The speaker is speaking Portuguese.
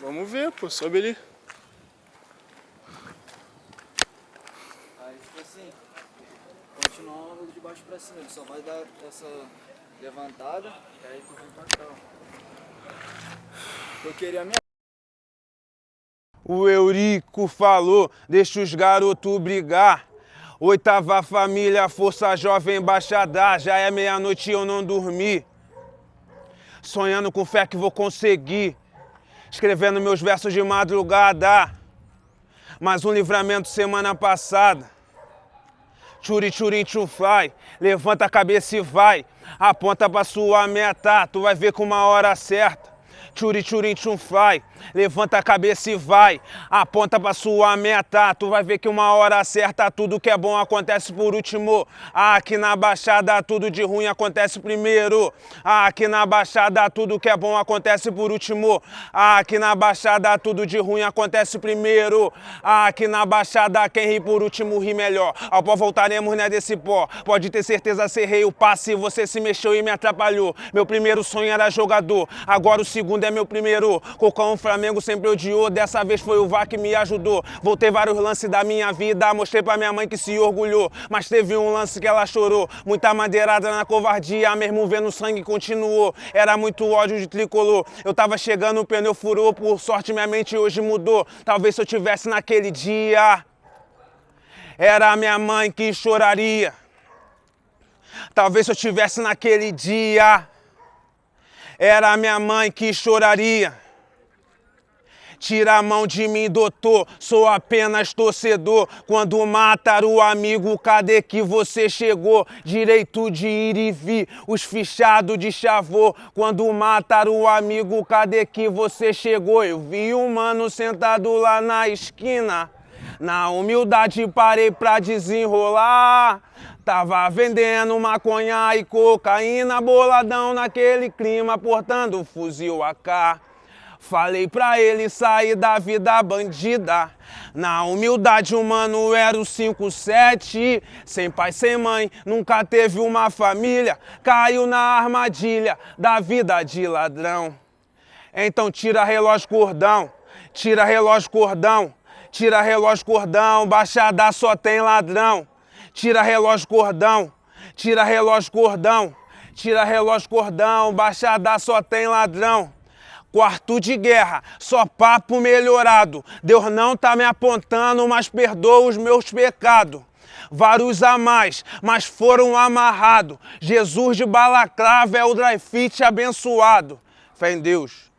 Vamos ver, pô. Sobe ali. Aí, tipo assim, continuar de baixo pra cima. Ele só vai dar essa levantada, e aí tu vem pra cá, ó. Eu queria a minha... O Eurico falou, deixa os garotos brigar. Oitava família, força jovem baixada, já é meia-noite e eu não dormi. Sonhando com fé que vou conseguir, escrevendo meus versos de madrugada. Mais um livramento semana passada. Churi churi chufai, levanta a cabeça e vai. Aponta pra sua meta, tu vai ver com uma hora certa. Churi churi chufai, levanta a cabeça e vai. Aponta pra sua meta, tu vai ver que uma hora certa tudo que é bom acontece por último. Aqui na Baixada tudo de ruim acontece primeiro. Aqui na Baixada tudo que é bom acontece por último. Aqui na Baixada tudo de ruim acontece primeiro. Aqui na Baixada quem ri por último ri melhor. Ao pó voltaremos, né, desse pó. Pode ter certeza, serrei o passe, você se mexeu e me atrapalhou. Meu primeiro sonho era jogador, agora o segundo é meu primeiro. Cocão, o Flamengo sempre odiou, dessa vez foi o VAR que me ajudou. Voltei vários lances da minha vida, mostrei pra minha mãe que se orgulhou. Mas teve um lance que ela chorou, muita madeirada na covardia, mesmo vendo sangue continuou. Era muito ódio de tricolor, eu tava chegando, o pneu furou, por sorte minha mente hoje mudou. Talvez se eu tivesse naquele dia, era minha mãe que choraria. Talvez se eu tivesse naquele dia, era minha mãe que choraria. Tira a mão de mim, doutor, sou apenas torcedor. Quando matar o amigo, cadê que você chegou? Direito de ir e vir, os fichados de chavô. Quando matar o amigo, cadê que você chegou? Eu vi um mano sentado lá na esquina. Na humildade parei pra desenrolar. Tava vendendo maconha e cocaína, boladão naquele clima, portando fuzil AK. Falei pra ele sair da vida bandida. Na humildade, o mano era o 57. Sem pai, sem mãe, nunca teve uma família. Caiu na armadilha da vida de ladrão. Então tira relógio cordão, tira relógio cordão, tira relógio cordão, baixada só tem ladrão. Tira relógio cordão, tira relógio cordão, tira relógio cordão, baixada só tem ladrão. Quarto de guerra, só papo melhorado. Deus não tá me apontando, mas perdoa os meus pecados. Vários a mais, mas foram amarrados. Jesus de balaclava é o dry fit abençoado. Fé em Deus.